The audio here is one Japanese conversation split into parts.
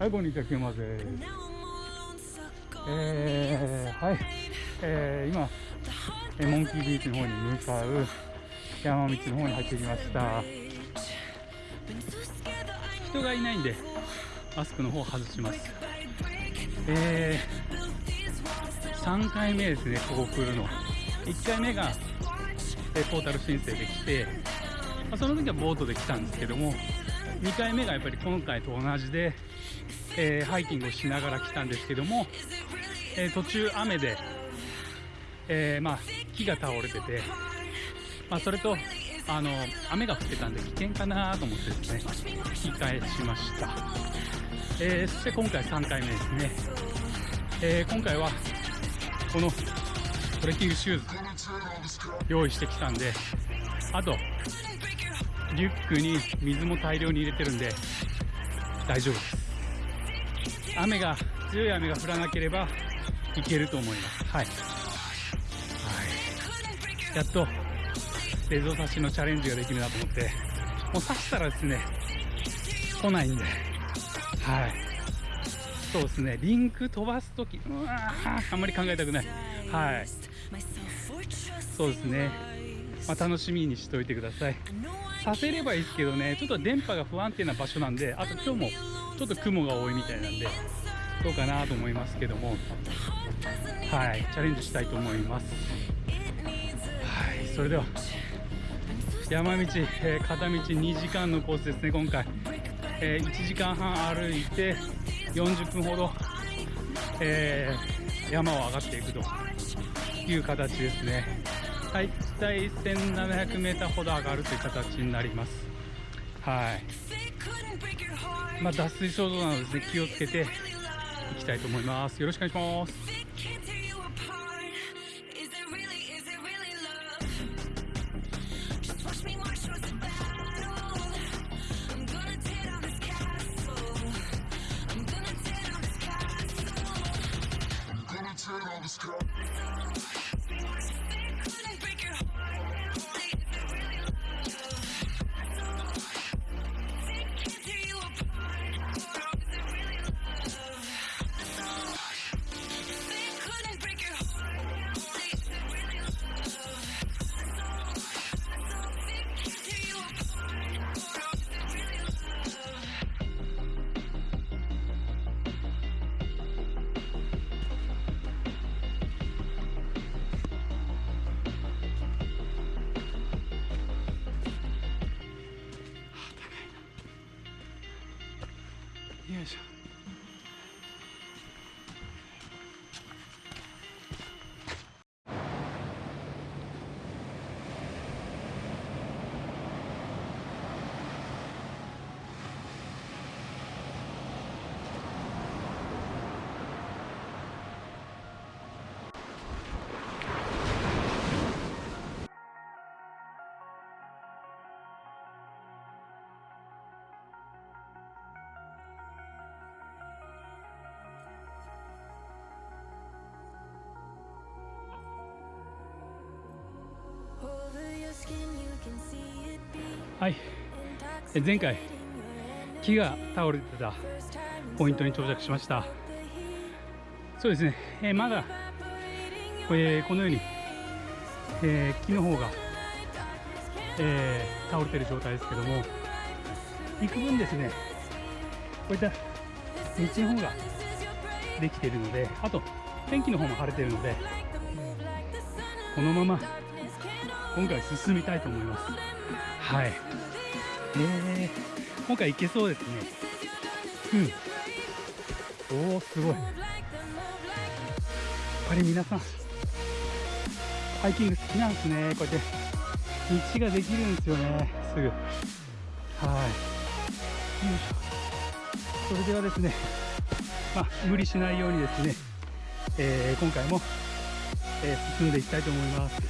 はい、こんにちは、キューマです。えー、はい、えー、今、えモンキービーチの方に向かう山道の方に入ってきました。人がいないんで、マスクの方外します。えー、3回目ですね、ここ来るの。1回目が、えポータル申請で来て、まその時はボートで来たんですけども、2回目がやっぱり今回と同じで、えーハイキングをしながら来たんですけども、えー途中雨で、えーまあ、木が倒れてて、まあ、それと、あの、雨が降ってたんで危険かなと思ってですね、引き返しました。えーそして今回3回目ですね。え今回は、このトレッキングシューズ用意してきたんで、あと、リュックに水も大量に入れてるんで、大丈夫です。雨が、強い雨が降らなければ、いけると思います。はい。はい。やっと、レゾー刺しのチャレンジができるなと思って、もう刺したらですね、来ないんで、はい。そうですね、リンク飛ばすとき、うわーあんまり考えたくない。はい。そうですね。まあ、楽しみにしといてください。させればいいですけどね、ちょっと電波が不安定な場所なんで、あと今日もちょっと雲が多いみたいなんで、どうかなと思いますけども、はい、チャレンジしたいと思います。はい、それでは、山道、えー片道2時間のコースですね、今回。えー1時間半歩いて、40分ほど、えー山を上がっていくという形ですね。はい、大体1700メーターほど上がるという形になります。はい。まあ、脱水症状なのでね、気をつけていきたいと思います。よろしくお願いします。はい。前回、木が倒れてたポイントに到着しました。そうですね、えーまだ、えーこのように、えー木の方が、えー倒れてる状態ですけども、幾分ですね、こういった道の方ができているので、あと、天気の方も晴れているので、このまま今回進みたいと思います。はい。えー、今回いけそうですね。うん。おお、すごい。やっぱり皆さん、ハイキング好きなんですね。こうやって、道ができるんですよね。すぐ。はい。よいしょ。それではですね、まあ、無理しないようにですね、えー今回も、えー進んでいきたいと思います。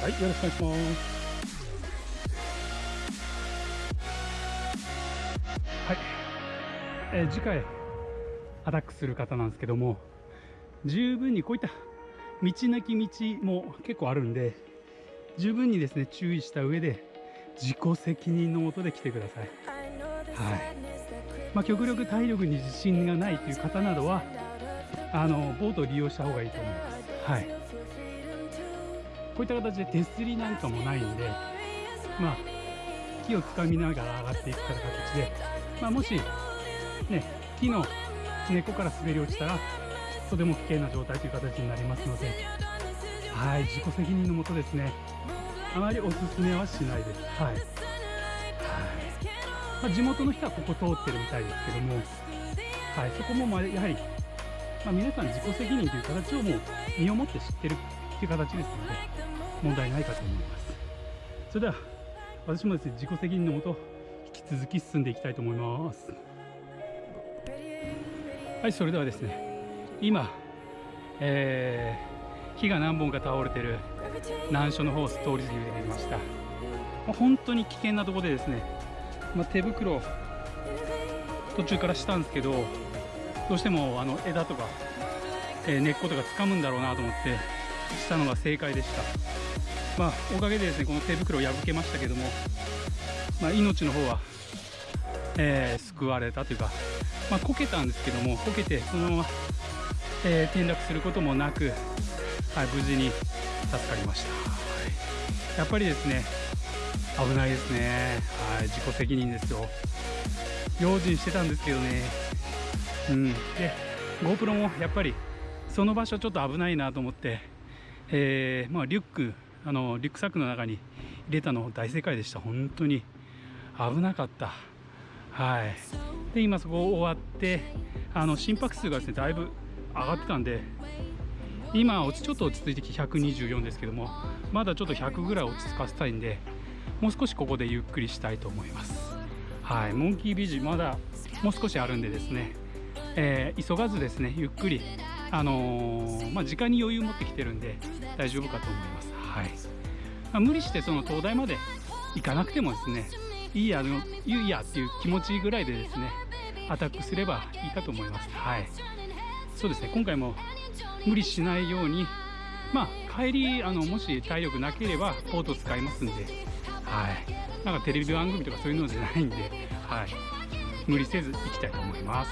はい、よろしくお願いします。はい、えー次回アタックする方なんですけども十分にこういった道なき道も結構あるんで十分にですね注意した上で自己責任のもとで来てください。まあ、極力体力に自信がないという方などはあのボートを利用した方がいいと思います、はい、こういった形で手すりなんかもないんで、まあ、木をつかみながら上がっていく形で、まあ、もし、ね、木の根っこから滑り落ちたらとても危険な状態という形になりますので、はい、自己責任のもとですねあまりおすすめはしないです。はい、はまあ、地元の人はここ通ってるみたいですけども、はい、そこもまやはり、まあ、皆さん自己責任という形をもう身をもって知ってるっていう形ですので問題ないかと思います。それでは私もですね自己責任のもと続き進んでいきたいと思います。はいそれではですね今、えー、木が何本か倒れてる難所の方を通り過ぎてきました、本当に危険なところでですね、まあ、手袋途中からしたんですけどどうしてもあの枝とか、えー、根っことか掴むんだろうなと思ってしたのが正解でした。まあおかげでですねこの手袋を破けましたけども、まあ、命の方は、えー、救われたというかまあ、こけたんですけどもこけてそのまま、えー、転落することもなく、はい、無事に助かりました、はい、やっぱりですね危ないですね、はい、自己責任ですよ。用心してたんですけどね。うん。で GoPro もやっぱりその場所ちょっと危ないなと思って、えー、まあ、リュックあのリュックサックの中に入れたの大正解でした。本当に。危なかった。はい。で今そこ終わってあの心拍数がですねだいぶ上がってたんで今ちょっと落ち着いてきて124ですけどもまだちょっと100ぐらい落ち着かせたいんでもう少しここでゆっくりしたいと思います。はい。モンキービジまだもう少しあるんでですね、えー、急がずですねゆっくりあのー、まあ、時間に余裕持ってきてるんで大丈夫かと思います。はい、まあ、無理してその東大まで行かなくてもですねいいやのいいやっていう気持ちぐらいでですねアタックすればいいかと思います。はい。そうですね。今回も無理しないようにまあ帰りあのもし体力なければポート使いますんで。はい。なんかテレビ番組とかそういうのじゃないんではい。無理せず行きたいと思います。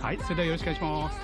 はい。それではよろしくお願いします。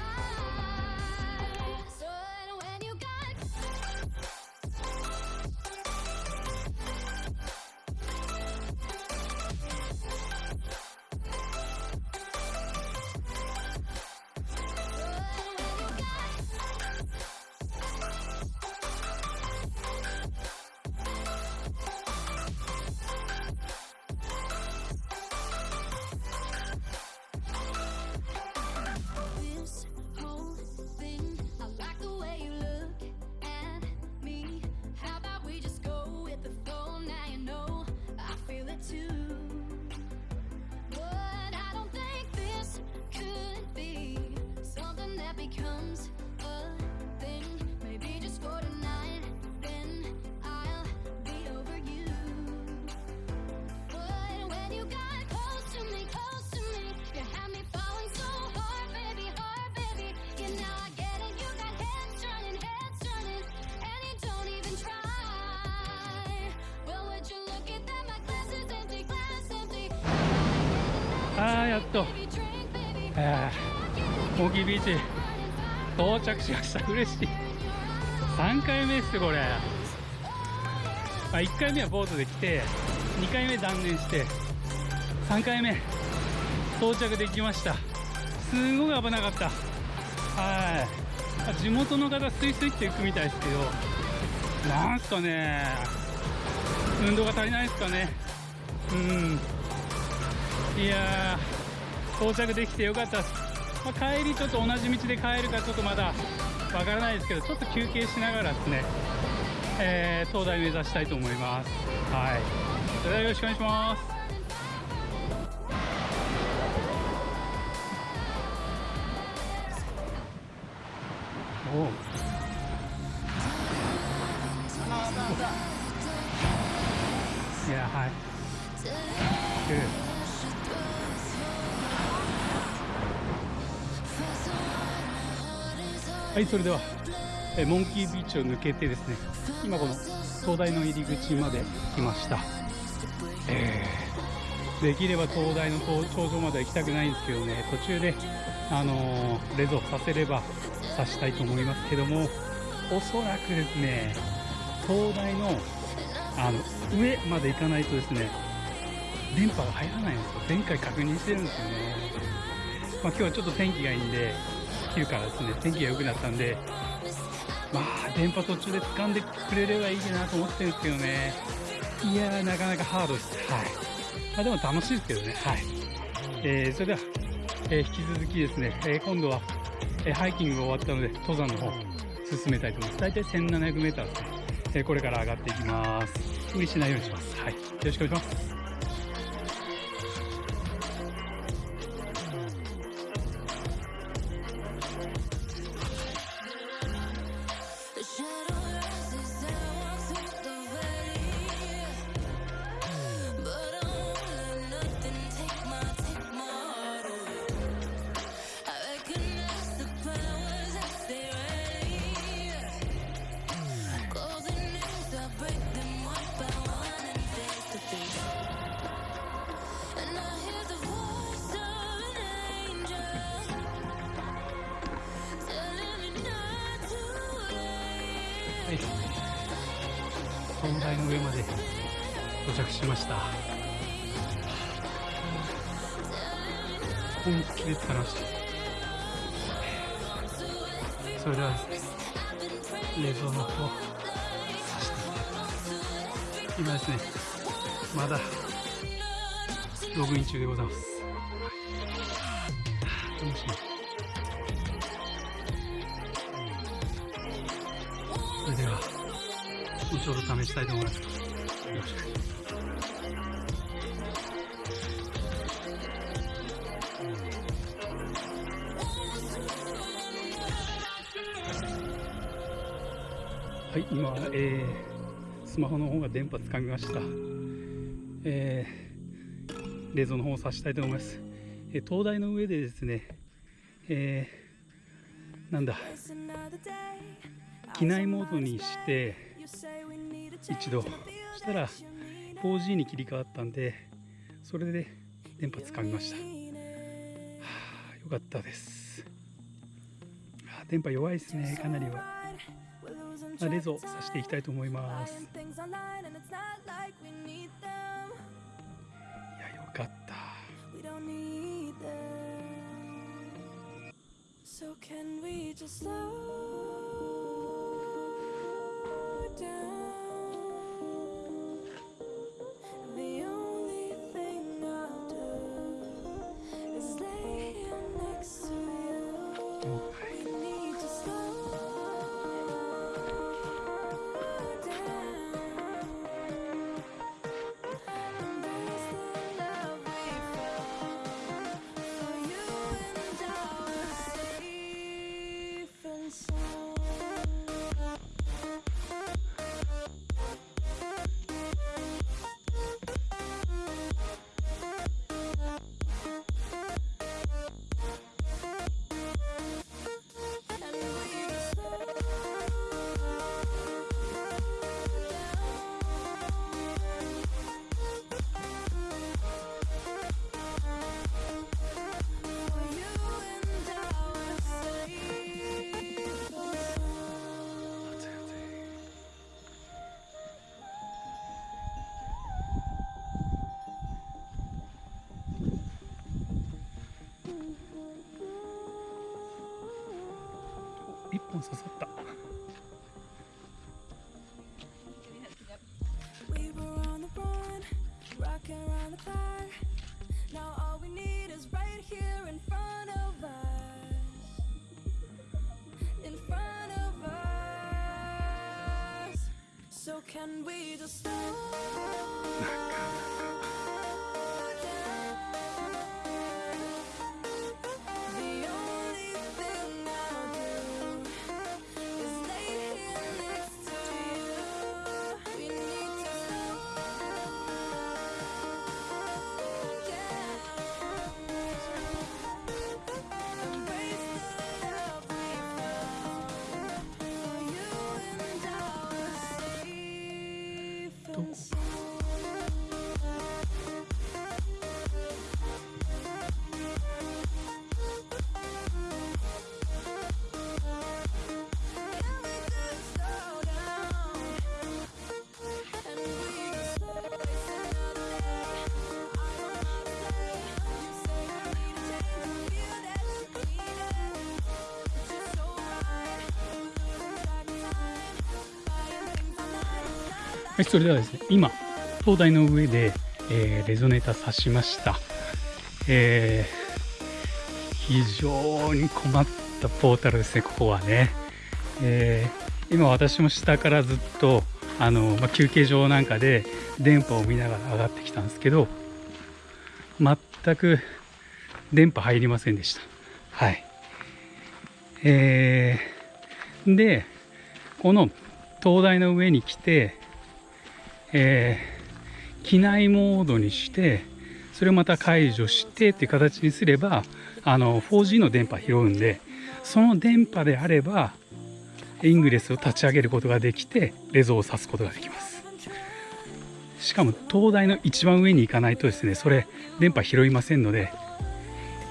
やっと、えー、モギビーチ到着しました。嬉しい。3回目っすこれ、まあ、1回目はボートで来て2回目断念して3回目到着できました。すごい危なかった。はい。地元の方スイスイって行くみたいですけどなんすかね。運動が足りないですかね。うん。いや到着できてよかったです、まあ、帰りちょっと同じ道で帰るかちょっとまだわからないですけどちょっと休憩しながらですね、えー、東大目指したいと思います。はい。それではよろしくお願いします。おはいそれではえモンキービーチを抜けてですね今この灯台の入り口まで来ました、えできれば東大の頂上までは行きたくないんですけどね途中で、あのー、レゾさせれば刺したいと思いますけどもおそらくですね東大のあの上まで行かないとですね電波が入らないんですよ。前回確認してるんですよね、まあ、今日はちょっと天気がいいんで昼からですね天気が良くなったんでまあ電波途中で掴んでくれればいいなと思ってるんですけどね。いやーなかなかハードです。はい、まあ、でも楽しいですけどね。はい、えー、それでは、えー、引き続きですね、えー、今度は、えハイキングが終わったので登山の方進めたいと思います。大体 1700m ですね、えこれから上がっていきます。無理しないようにします。はい。よろしくお願いします。しました。本気で疲れましたそれでは冷蔵の方さしていたいと思います。今ですねまだログイン中でございます。楽しみそれでは後ほど試したいと思います。よろしく。はい、今、えー、スマホの方が電波つかみました。えー、冷蔵の方をさしたいと思います。えー、灯台の上でですね、えー、なんだ、機内モードにして一度したら 4G に切り替わったんでそれで電波つかみました、はあ、よかったです、電波弱いですねかなりは、レゾさせていきたいと思いますいやよかった So can we just slow down? Can we just stop? とはい、それではですね、今、灯台の上で、えー、レゾネーター刺しました。えー、非常に困ったポータルですね、ここはね。えー、今私も下からずっと、あの、まあ、休憩所なんかで電波を見ながら上がってきたんですけど、全く電波入りませんでした。はい。えー、で、この灯台の上に来て、えー、機内モードにして、それをまた解除してっていう形にすれば、あの、4G の電波拾うんで、その電波であれば、イングレスを立ち上げることができて、レゾを指すことができます。しかも、灯台の一番上に行かないとですね、それ、電波拾いませんので、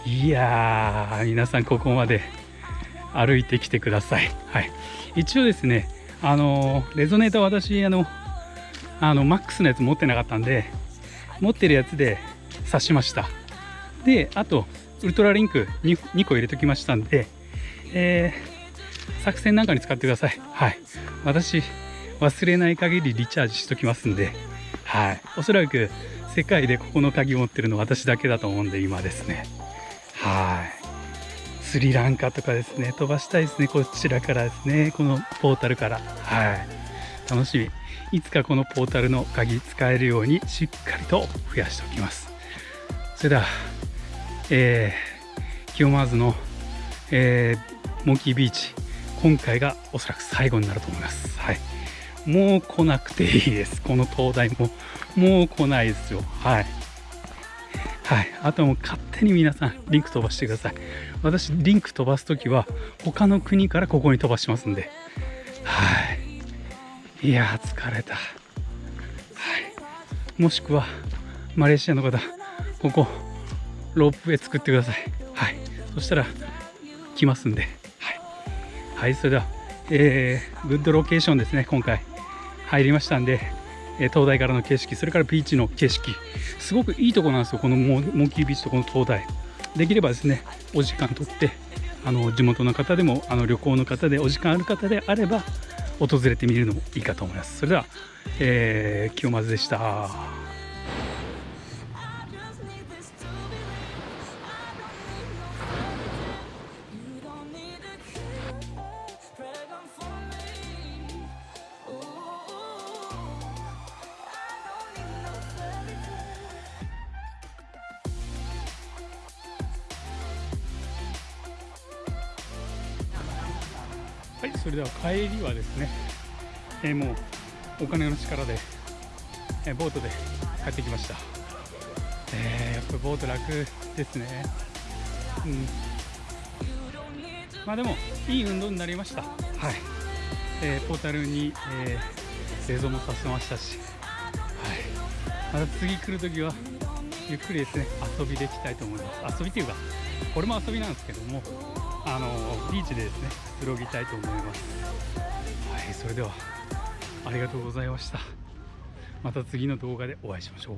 いやー、皆さんここまで歩いてきてください。はい。一応ですね、あの、レゾネーター私、あの、あの、マックスのやつ持ってなかったんで、持ってるやつで刺しました。で、あと、ウルトラリンク 2, 2個入れときましたんで、えー、作戦なんかに使ってください。はい。私、忘れない限りリチャージしときますんで、はい。おそらく世界でここの鍵持ってるの私だけだと思うんで、今ですね。はい。スリランカとかですね、飛ばしたいですね、こちらからですね、このポータルから。はい。楽しみ。いつかこのポータルの鍵使えるようにしっかりと増やしておきます。それでは、えー、清マーズの、えー、モンキービーチ、今回がおそらく最後になると思います。はい。もう来なくていいです。この灯台も。もう来ないですよ。はい。はい、あとはもう勝手に皆さんリンク飛ばしてください私リンク飛ばす時は他の国からここに飛ばしますんではいいや疲れた。はい。もしくはマレーシアの方ここロープウェイ作ってください。はい。そしたら来ますんで。はい、はい、それではえー、グッドロケーションですね今回。入りましたんでえ灯台からの景色それからビーチの景色。すごくいいとこなんですよこのモンキービーチとこの灯台できればですねお時間とってあの地元の方でもあの旅行の方でお時間ある方であれば訪れてみるのもいいかと思います。それでは、えー、清松でした。帰りはですね、えー、もうお金の力で、えー、ボートで帰ってきました、えー、やっぱボート楽ですね。うん。まあでもいい運動になりました。はい、えー、ポータルに、えー、映像もさせましたし。はい。また次来るときはゆっくりですね遊びできたいと思います。遊びっていうかこれも遊びなんですけどもあのビーチでですねくつろぎたいと思います。はいそれではありがとうございました。また次の動画でお会いしましょう。